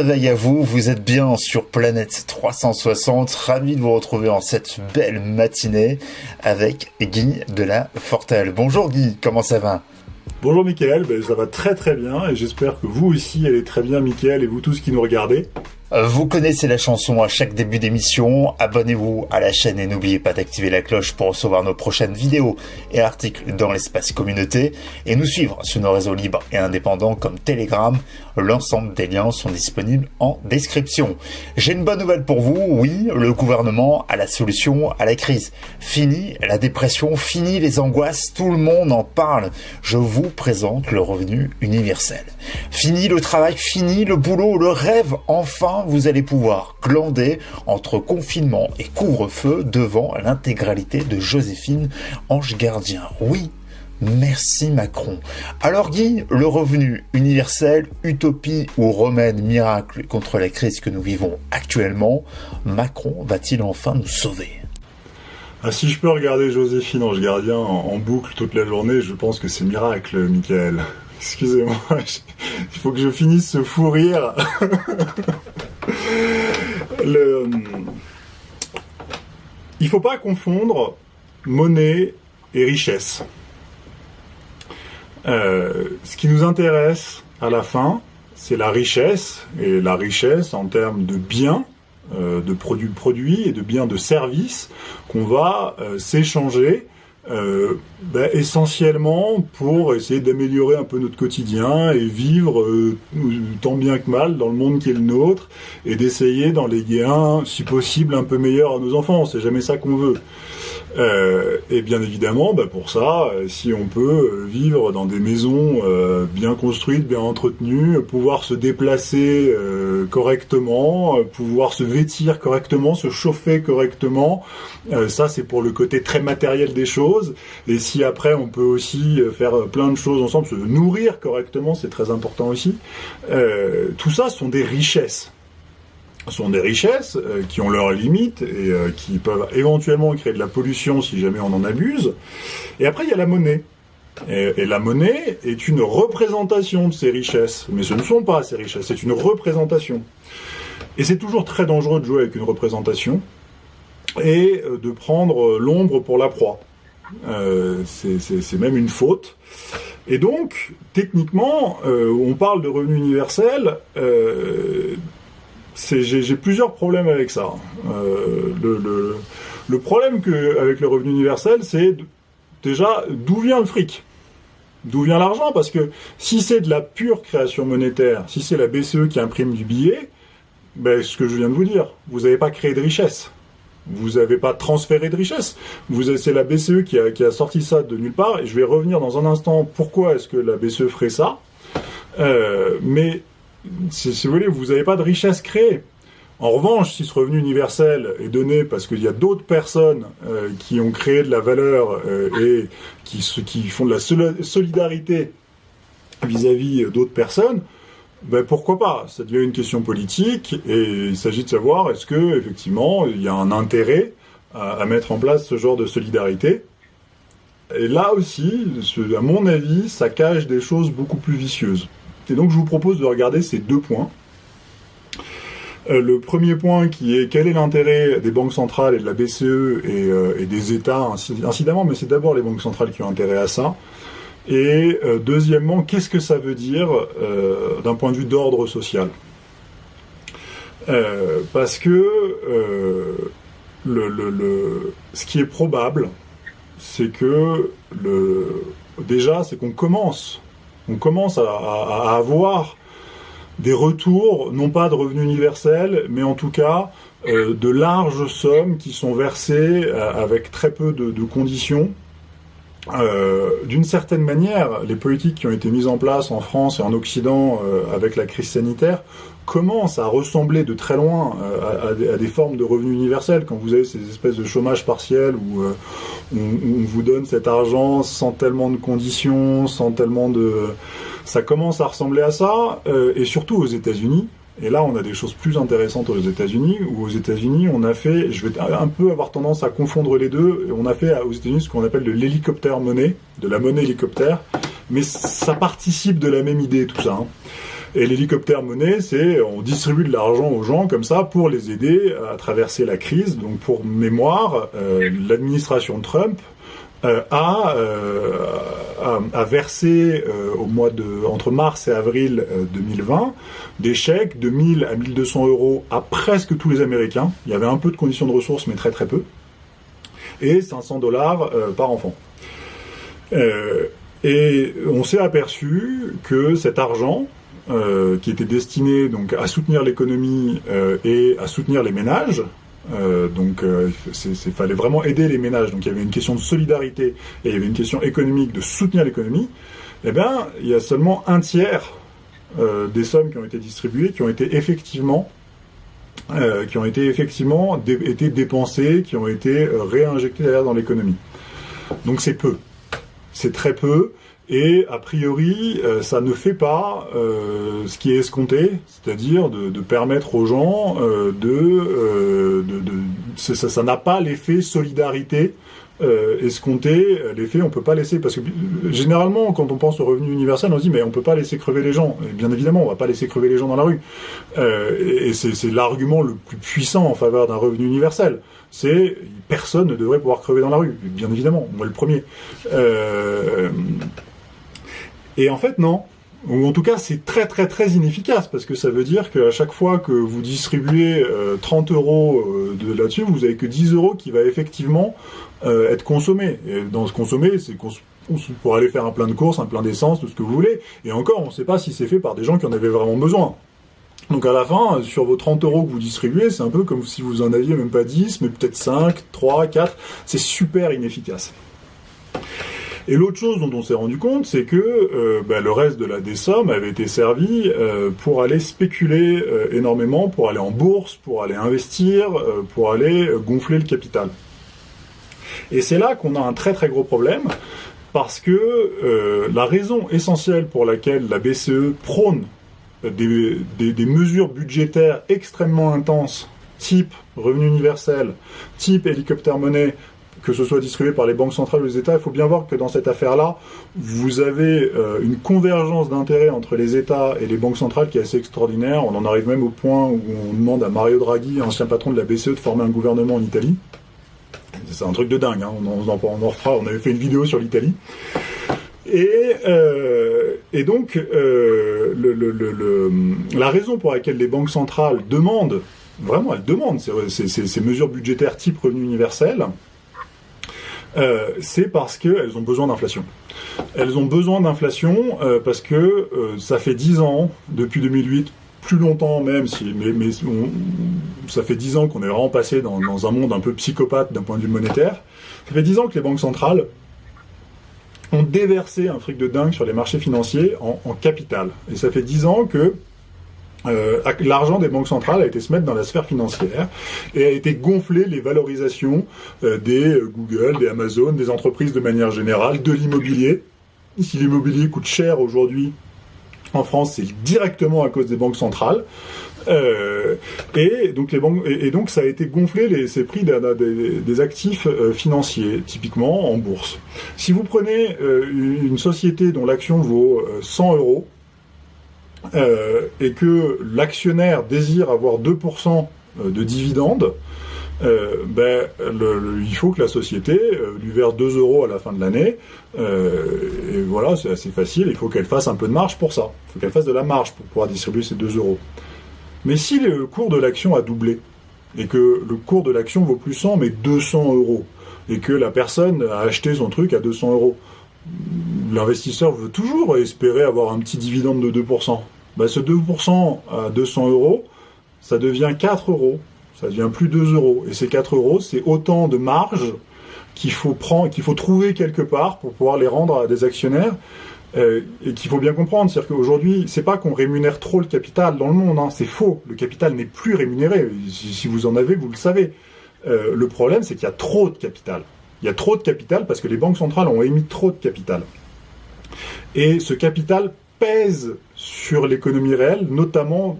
réveil à vous, vous êtes bien sur Planète 360, ravi de vous retrouver en cette belle matinée avec Guy de la Fortelle. Bonjour Guy, comment ça va? Bonjour Mickaël, ben, ça va très très bien et j'espère que vous aussi allez très bien Mickaël et vous tous qui nous regardez. Euh, vous connaissez la chanson à chaque début d'émission, abonnez-vous à la chaîne et n'oubliez pas d'activer la cloche pour recevoir nos prochaines vidéos et articles dans l'espace communauté et nous suivre sur nos réseaux libres et indépendants comme Telegram. L'ensemble des liens sont disponibles en description. J'ai une bonne nouvelle pour vous, oui, le gouvernement a la solution à la crise. Fini la dépression, fini les angoisses, tout le monde en parle. Je vous présente le revenu universel. Fini le travail, fini le boulot, le rêve, enfin vous allez pouvoir glander entre confinement et couvre-feu devant l'intégralité de Joséphine Ange Gardien. Oui, Merci Macron. Alors Guy, le revenu universel, utopie ou romaine miracle contre la crise que nous vivons actuellement, Macron va-t-il enfin nous sauver? Ah, si je peux regarder Joséphine Ange Gardien en, boucle toute la journée, je pense que c'est miracle, Michael. Excusez-moi, il faut que je finisse ce fou rire. Le... Il faut pas confondre monnaie et richesse. Euh, ce qui nous intéresse à la fin, c'est la richesse, et la richesse en termes de biens, euh, de produits produits et de biens de services qu'on va euh, s'échanger euh, ben, essentiellement pour essayer d'améliorer un peu notre quotidien et vivre euh, tant bien que mal dans le monde qui est le nôtre et d'essayer d'en léguer un, si possible, un peu meilleur à nos enfants. C'est jamais ça qu'on veut. Euh, et bien évidemment, bah pour ça, euh, si on peut euh, vivre dans des maisons bien construites, bien entretenues, pouvoir se déplacer correctement, pouvoir se vêtir correctement, se chauffer correctement, ça c'est pour le côté très matériel des choses. Et si après on peut aussi faire plein de choses ensemble, se nourrir correctement, c'est très important aussi. tout ça sont des richesses sont des richesses euh, qui ont leurs limites et euh, qui peuvent éventuellement créer de la pollution si jamais on en abuse. Et après, il y a la monnaie. Et, la monnaie est une représentation de ces richesses. Mais ce ne sont pas ces richesses, c'est une représentation. Et c'est toujours très dangereux de jouer avec une représentation et euh, de prendre l'ombre pour la proie. c'est même une faute. Et donc, techniquement, on parle de revenu universel j'ai plusieurs problèmes avec ça. Euh, le, problème avec le revenu universel, c'est déjà d'où vient le fric? D'où vient l'argent? Parce que si c'est de la pure création monétaire, si c'est la BCE qui imprime du billet, ben, ce que je viens de vous dire, vous n'avez pas créé de richesse. Vous n'avez pas transféré de richesse. C'est la BCE qui a, qui a, sorti ça de nulle part. Et je vais revenir dans un instant pourquoi est-ce que la BCE ferait ça. Euh, mais si, vous voulez, vous n'avez pas de richesse créée. En revanche, si ce revenu universel est donné parce qu'il y a d'autres personnes euh, qui ont créé de la valeur euh, et qui, font de la solidarité vis-à-vis d'autres personnes, ben pourquoi pas? Ça devient une question politique et il s'agit de savoir est-ce que effectivement il y a un intérêt à, mettre en place ce genre de solidarité. Et là aussi, à mon avis, ça cache des choses beaucoup plus vicieuses. Et donc je vous propose de regarder ces deux points. Euh, le premier point qui est quel est l'intérêt des banques centrales et de la BCE euh, et, des États incidemment, mais c'est d'abord les banques centrales qui ont intérêt à ça. Et euh, deuxièmement, qu'est-ce que ça veut dire d'un point de vue d'ordre social? Parce que ce qui est probable, c'est que déjà, c'est qu'on commence on commence à, avoir des retours, non pas de revenus universels, mais en tout cas euh, de larges sommes qui sont versées euh, avec très peu de, conditions. Euh, d'une certaine manière, les politiques qui ont été mises en place en France et en Occident avec la crise sanitaire commencent à ressembler de très loin à, des, formes de revenus universels. Quand vous avez ces espèces de chômage partiel où on, vous donne cet argent sans tellement de conditions, sans tellement de... Ça commence à ressembler à ça, euh, et surtout aux États-Unis. Et là, on a des choses plus intéressantes aux États-Unis, où aux États-Unis, on a fait, je vais un peu avoir tendance à confondre les deux, on a fait aux États-Unis ce qu'on appelle de l'hélicoptère monnaie, de la monnaie hélicoptère, mais ça participe de la même idée, tout ça. Hein. Et l'hélicoptère monnaie, c'est on distribue de l'argent aux gens comme ça pour les aider à traverser la crise. Donc pour mémoire, euh, l'administration Trump euh, a, euh, a, versé au mois de entre mars et avril 2020 des chèques de 1000 à 1200 euros à presque tous les Américains. Il y avait un peu de conditions de ressources, mais très très peu. Et 500 dollars par enfant. et on s'est aperçu que cet argent, euh, qui était destiné donc à soutenir l'économie euh, et à soutenir les ménages. Euh, donc, il fallait vraiment aider les ménages. Donc, il y avait une question de solidarité et il y avait une question économique de soutenir l'économie. Eh bien, il y a seulement un tiers des sommes qui ont été distribuées qui ont été effectivement qui ont été effectivement été dépensées, qui ont été réinjectées dans l'économie. Donc c'est peu, c'est très peu. Et a priori, euh, ça ne fait pas euh, ce qui est escompté, c'est-à-dire de, de, permettre aux gens euh, de, euh, de, de, ça n'a pas l'effet solidarité escompté. L'effet, on peut pas laisser parce que généralement, quand on pense au revenu universel, on se dit mais on peut pas laisser crever les gens. Et bien évidemment, on va pas laisser crever les gens dans la rue. et c'est l'argument le plus puissant en faveur d'un revenu universel c'est personne ne devrait pouvoir crever dans la rue, bien évidemment, moi le premier. Et en fait, non. Ou en tout cas, c'est très très très inefficace parce que ça veut dire qu'à chaque fois que vous distribuez 30 euh, euros euh, de là-dessus, vous avez que 10 euros qui va effectivement euh, être consommé. Et dans ce consommer, c'est pour aller faire un plein de courses, un plein d'essence, tout ce que vous voulez. Et encore, on ne sait pas si c'est fait par des gens qui en avaient vraiment besoin. Donc à la fin, sur vos 30 euros que vous distribuez, c'est un peu comme si vous en aviez même pas 10, mais peut-être 5, 3, 4. C'est super inefficace. Et l'autre chose dont on s'est rendu compte, c'est que euh, bah, le reste de la des sommes avait été servi euh, pour aller spéculer euh, énormément, pour aller en bourse, pour aller investir, pour aller gonfler le capital. Et c'est là qu'on a un très très gros problème, parce que la raison essentielle pour laquelle la BCE prône des, des mesures budgétaires extrêmement intenses type revenu universel, type hélicoptère monnaie, que ce soit distribué par les banques centrales ou les États, il faut bien voir que dans cette affaire-là, vous avez euh, une convergence d'intérêts entre les États et les banques centrales qui est assez extraordinaire. On en arrive même au point où on demande à Mario Draghi, ancien patron de la BCE, de former un gouvernement en Italie. C'est un truc de dingue, hein. on, en, on, refera, on avait fait une vidéo sur l'Italie. Et, euh, donc, euh, la raison pour laquelle les banques centrales demandent, vraiment elles demandent ces mesures budgétaires type revenu universel, euh, c'est parce qu'elles ont besoin d'inflation. Elles ont besoin d'inflation euh, parce que euh, ça fait 10 ans, depuis 2008, plus longtemps même, mais, ça fait 10 ans qu'on est vraiment passé dans, dans, un monde un peu psychopathe d'un point de vue monétaire. Ça fait 10 ans que les banques centrales ont déversé un fric de dingue sur les marchés financiers en, en capital. Et ça fait 10 ans que euh, l'argent des banques centrales a été se mettre dans la sphère financière et a été gonfler les valorisations euh, des euh, Google, des Amazon, des entreprises de manière générale, de l'immobilier. Si l'immobilier coûte cher aujourd'hui en France, c'est directement à cause des banques centrales. et donc ça a été gonflé ces prix des, actifs financiers, typiquement en bourse. Si vous prenez une société dont l'action vaut 100 euros, euh, et que l'actionnaire désire avoir 2% euh, de dividendes, euh, ben, il faut que la société lui verse 2 euros à la fin de l'année. et voilà, c'est assez facile. Il faut qu'elle fasse un peu de marge pour ça. Il faut qu'elle fasse de la marge pour pouvoir distribuer ces 2 euros. Mais si le cours de l'action a doublé, et que le cours de l'action vaut plus 100 mais 200 euros, et que la personne a acheté son truc à 200 euros, l'investisseur veut toujours espérer avoir un petit dividende de 2%. Bah, ce 2% à 200 euros, ça devient 4 euros. Ça devient plus 2 euros. Et ces 4 euros, c'est autant de marge qu'il faut faut trouver quelque part pour pouvoir les rendre à des actionnaires. Euh, et qu'il faut bien comprendre, c'est-à-dire qu'aujourd'hui, c'est pas qu'on rémunère trop le capital dans le monde, hein, c'est faux. Le capital n'est plus rémunéré. Si, vous en avez, vous le savez. Euh, le problème, c'est qu'il y a trop de capital. Il y a trop de capital parce que les banques centrales ont émis trop de capital. Et ce capital pèse sur l'économie réelle, notamment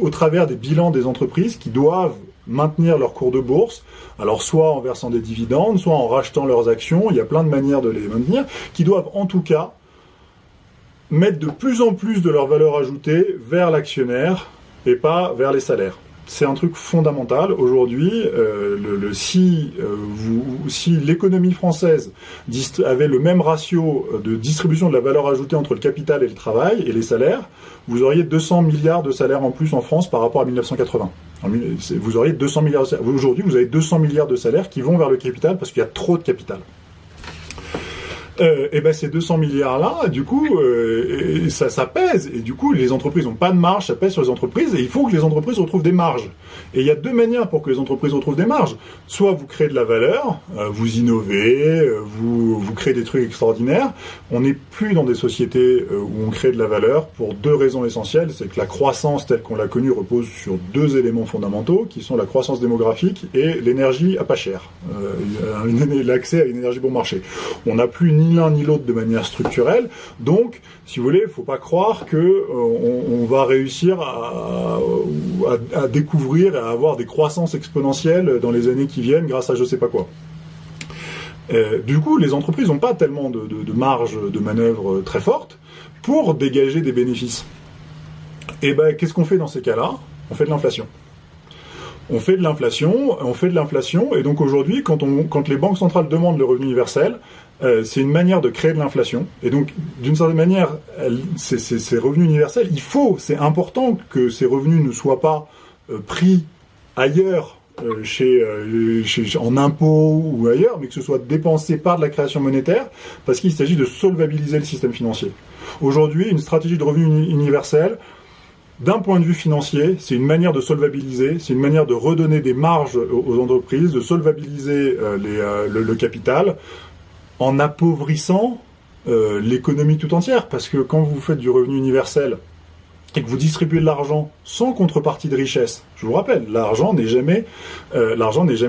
au travers des bilans des entreprises qui doivent maintenir leur cours de bourse, alors soit en versant des dividendes, soit en rachetant leurs actions, il y a plein de manières de les maintenir, qui doivent en tout cas mettent de plus en plus de leur valeur ajoutée vers l'actionnaire et pas vers les salaires c'est un truc fondamental. Aujourd'hui, euh, euh, si l'économie française avait le même ratio de distribution de la valeur ajoutée entre le capital et le travail et les salaires, vous auriez 200 milliards de salaires en plus en France par rapport à 1980. Vous auriez 200 milliards. Aujourd'hui, vous avez 200 milliards de salaires qui vont vers le capital parce qu'il y a trop de capital euh, et ben ces 200 milliards là, du coup, euh, ça, ça pèse. Et du coup, les entreprises n'ont pas de marge, ça pèse sur les entreprises. Et il faut que les entreprises retrouvent des marges. Et il y a deux manières pour que les entreprises retrouvent des marges. Soit vous créez de la valeur, euh, vous innovez, euh, vous, créez des trucs extraordinaires. On n'est plus dans des sociétés euh, où on crée de la valeur pour deux raisons essentielles. C'est que la croissance telle qu'on l'a connue repose sur deux éléments fondamentaux, qui sont la croissance démographique et l'énergie à pas cher. L'accès à une énergie bon marché. On n'a plus ni l'un ni l'autre de manière structurelle. Donc, si vous voulez, il ne faut pas croire que euh, on, va réussir à, découvrir et à avoir des croissances exponentielles dans les années qui viennent grâce à je sais pas quoi. Euh, du coup, les entreprises n'ont pas tellement de, marge de manœuvre très forte pour dégager des bénéfices. Et ben, qu'est-ce qu'on fait dans ces cas-là? On fait de l'inflation on fait de l'inflation, on fait de l'inflation, et donc aujourd'hui, quand, les banques centrales demandent le revenu universel, euh, c'est une manière de créer de l'inflation. Et donc, d'une certaine manière, ces revenus universels, il faut, c'est important que ces revenus ne soient pas pris ailleurs, euh, chez, en impôts ou ailleurs, mais que ce soit dépensé par de la création monétaire, parce qu'il s'agit de solvabiliser le système financier. Aujourd'hui, une stratégie de revenu universel, d'un point de vue financier, c'est une manière de solvabiliser, c'est une manière de redonner des marges aux entreprises, de solvabiliser le, capital, en appauvrissant euh, l'économie tout entière. Parce que quand vous faites du revenu universel et que vous distribuez de l'argent sans contrepartie de richesse, je vous rappelle, l'argent n'est jamais, euh,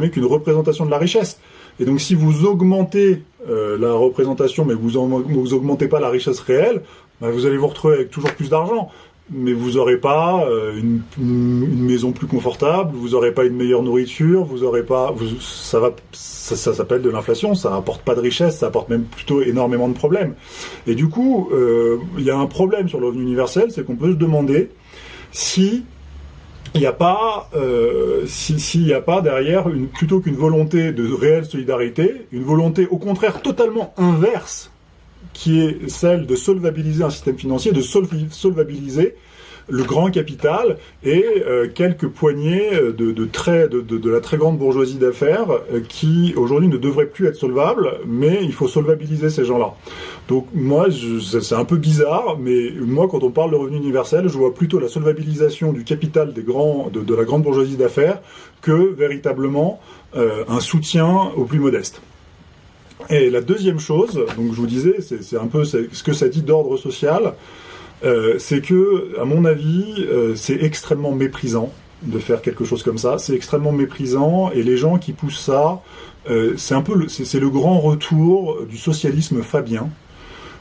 qu'une représentation de la richesse. Et donc si vous augmentez euh, la représentation, mais vous, vous augmentez pas la richesse réelle, bah, vous allez vous retrouver avec toujours plus d'argent mais vous n'aurez pas euh, une, maison plus confortable, vous n'aurez pas une meilleure nourriture, vous aurez pas, ça s'appelle de l'inflation, ça apporte pas de richesse, ça apporte même plutôt énormément de problèmes. Et du coup, euh, il y a un problème sur le universel, c'est qu'on peut se demander si il n'y a pas, euh, s'il n'y a pas derrière plutôt qu'une volonté de réelle solidarité, une volonté au contraire totalement inverse qui est celle de solvabiliser un système financier, de solvabiliser le grand capital et euh, quelques poignées de, de, de, la très grande bourgeoisie d'affaires euh, qui aujourd'hui ne devraient plus être solvables, mais il faut solvabiliser ces gens-là. Donc moi, c'est un peu bizarre, mais moi quand on parle de revenu universel, je vois plutôt la solvabilisation du capital des grands, de, la grande bourgeoisie d'affaires que véritablement euh, un soutien aux plus modestes. Et la deuxième chose, donc je vous disais, c'est un peu ce que ça dit d'ordre social, euh, c'est que, à mon avis, euh, c'est extrêmement méprisant de faire quelque chose comme ça. C'est extrêmement méprisant, et les gens qui poussent ça, euh, c'est un peu, c'est le grand retour du socialisme fabien.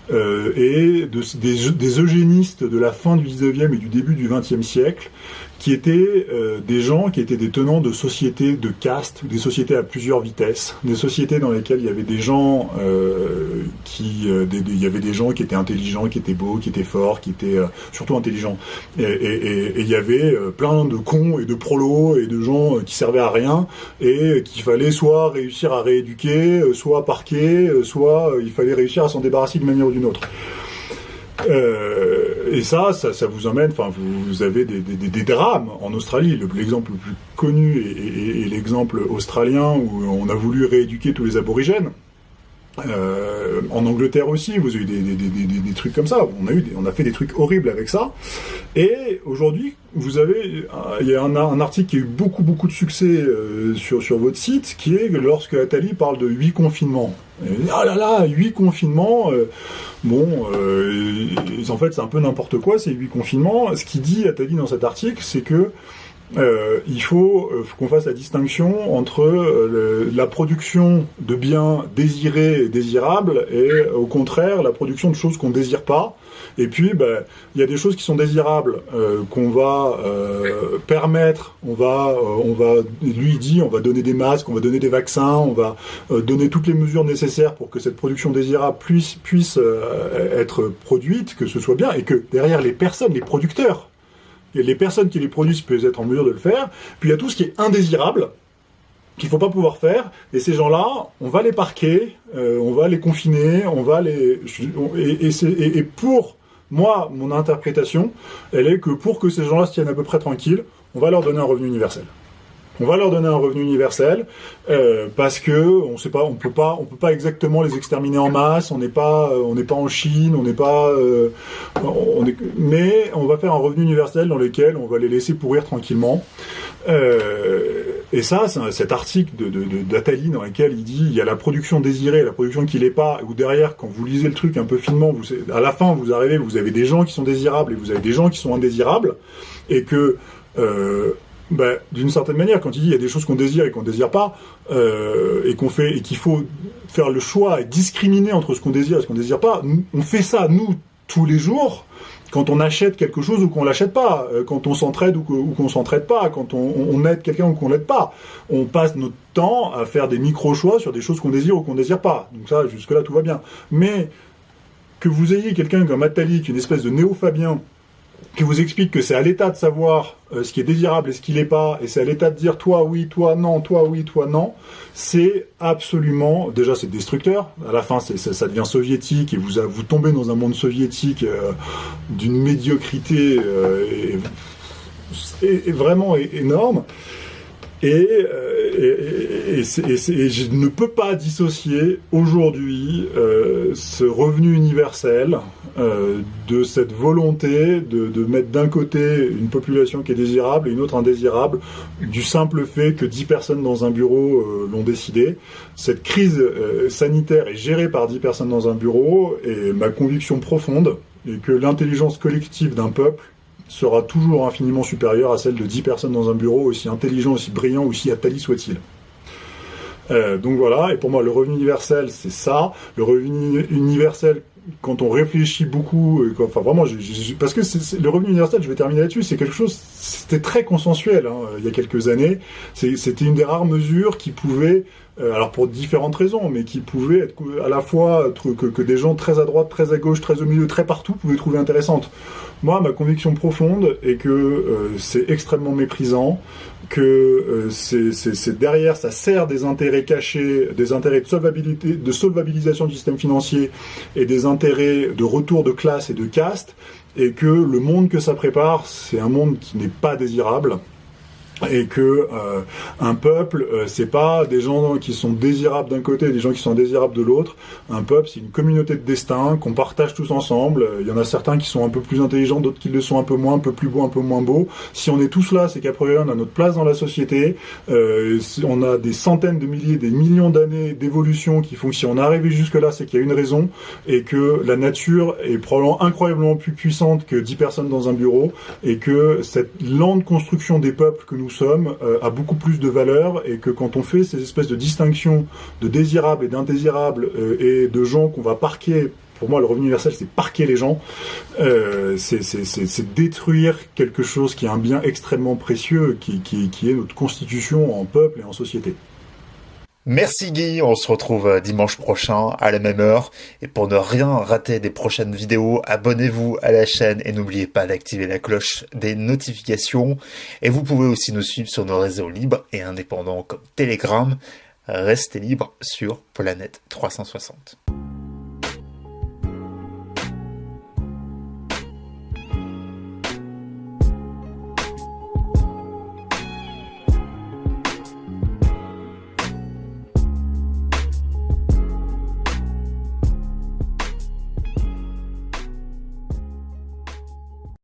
et de, des, des, eugénistes de la fin du 19e et du début du 20e siècle qui étaient euh, des gens qui étaient des tenants de sociétés de caste, des sociétés à plusieurs vitesses, des sociétés dans lesquelles il y avait des gens euh, qui, euh, il y avait des gens qui étaient intelligents, qui étaient beaux, qui étaient forts, qui étaient surtout intelligents, et, et, il y avait plein de cons et de prolos et de gens qui servaient à rien et qu'il fallait soit réussir à rééduquer, soit parquer, soit il fallait réussir à s'en débarrasser d'une manière ou d'une autre. Euh, et ça, ça, vous emmène, enfin, vous, avez des, drames en Australie. L'exemple le, plus connu est, l'exemple australien où on a voulu rééduquer tous les aborigènes. Euh, en Angleterre aussi, vous avez eu des, trucs comme ça. On a eu, on a fait des trucs horribles avec ça. Et aujourd'hui, vous avez, il y a un, article qui a eu beaucoup beaucoup de succès euh, sur sur votre site, qui est lorsque Atali parle de huit confinements. ah là là, huit confinements. Bon, euh, en fait, c'est un peu n'importe quoi ces huit confinements. Ce qu'il dit Attali dans cet article, c'est que euh, il faut euh, qu'on fasse la distinction entre la production de biens désirés et désirables et au contraire la production de choses qu'on désire pas Et puis, ben, il y a des choses qui sont désirables, euh, qu'on va euh, permettre, on va, on va, lui dit, on va donner des masques, on va donner des vaccins, on va donner toutes les mesures nécessaires pour que cette production désirable puisse, puisse être produite, que ce soit bien, et que derrière les personnes, les producteurs, les personnes qui les produisent peuvent être en mesure de le faire. Puis il y a tout ce qui est indésirable, qu'il faut pas pouvoir faire. Et ces gens-là, on va les parquer, euh, on va les confiner, on va les et, et, et, pour moi, mon interprétation, elle est que pour que ces gens-là se tiennent à peu près tranquilles, on va leur donner un revenu universel. On va leur donner un revenu universel euh, parce que on sait peut pas, exactement les exterminer en masse. On n'est pas, euh, en Chine, on n'est pas, euh, mais on va faire un revenu universel dans lequel on va les laisser pourrir tranquillement. Euh, et ça, c'est cet article de, d'Atali dans lequel il dit il y a la production désirée, la production qui l'est pas. Ou derrière, quand vous lisez le truc un peu finement, vous, à la fin, vous arrivez, vous avez des gens qui sont désirables et vous avez des gens qui sont indésirables, et que euh, ben, d'une certaine manière, quand il dit il y a des choses qu'on désire et qu'on désire pas, euh, et qu'on fait et qu'il faut faire le choix et discriminer entre ce qu'on désire et ce qu'on désire pas, on fait ça nous tous les jours quand on achète quelque chose ou qu'on l'achète pas, euh, quand on s'entraide ou qu'on s'entraide pas, quand on, aide quelqu'un ou qu'on l'aide pas. On passe notre temps à faire des micro-choix sur des choses qu'on désire ou qu'on désire pas. Donc ça, jusque-là, tout va bien. Mais que vous ayez quelqu'un comme Atali, une espèce de néo-fabien, qui vous explique que c'est à l'État de savoir euh, ce qui est désirable et ce qui n'est pas, et c'est à l'État de dire toi oui, toi non, toi oui, toi non, c'est absolument, déjà c'est destructeur, à la fin ça, ça, devient soviétique et vous, vous tombez dans un monde soviétique euh, d'une médiocrité euh, et, vraiment énorme. Euh, et, je ne peux pas dissocier aujourd'hui euh, ce revenu universel euh, de cette volonté de, mettre d'un côté une population qui est désirable et une autre indésirable, du simple fait que 10 personnes dans un bureau l'ont décidé. Cette crise sanitaire est gérée par 10 personnes dans un bureau et ma conviction profonde est que l'intelligence collective d'un peuple sera toujours infiniment supérieure à celle de 10 personnes dans un bureau, aussi intelligent, aussi brillant, aussi atali soit-il. Euh, donc voilà, et pour moi le revenu universel c'est ça. Le revenu universel, quand on réfléchit beaucoup, euh, enfin vraiment, parce que le revenu universel, je vais terminer là-dessus, c'est quelque chose, c'était très consensuel hein, il y a quelques années. C'était une des rares mesures qui pouvait euh, alors pour différentes raisons, mais qui pouvait être à la fois que, que, des gens très à droite, très à gauche, très au milieu, très partout pouvaient trouver intéressante. Moi, ma conviction profonde est que euh, c'est extrêmement méprisant, que euh, c'est derrière, ça sert des intérêts cachés, des intérêts de solvabilisation du système financier et des intérêts de retour de classe et de caste, et que le monde que ça prépare, c'est un monde qui n'est pas désirable et que euh, un peuple euh, c'est pas des gens qui sont désirables d'un côté et des gens qui sont indésirables de l'autre. Un peuple c'est une communauté de destin qu'on partage tous ensemble. Il y en a certains qui sont un peu plus intelligents d'autres qui le sont un peu moins un peu plus beaux un peu moins beaux. Si on est tous là c'est qu'après on a notre place dans la société. Euh, on a des centaines de milliers des millions d'années d'évolution qui font que si on est arrivé jusque là c'est qu'il y a une raison et que la nature est probablement incroyablement plus puissante que 10 personnes dans un bureau et que cette lente construction des peuples que nous nous sommes euh, a beaucoup plus de valeur et que quand on fait ces espèces de distinctions de désirables et d'indésirables euh, et de gens qu'on va parquer pour moi, le revenu universel, c'est parquer les gens, euh, c'est détruire quelque chose qui est un bien extrêmement précieux, qui, qui est notre constitution en peuple et en société. Merci Guy, on se retrouve euh, dimanche prochain à la même heure. Et pour ne rien rater des prochaines vidéos, abonnez-vous à la chaîne et n'oubliez pas d'activer la cloche des notifications. Et vous pouvez aussi nous suivre sur nos réseaux libres et indépendants comme Telegram. Restez libres sur Planète 360.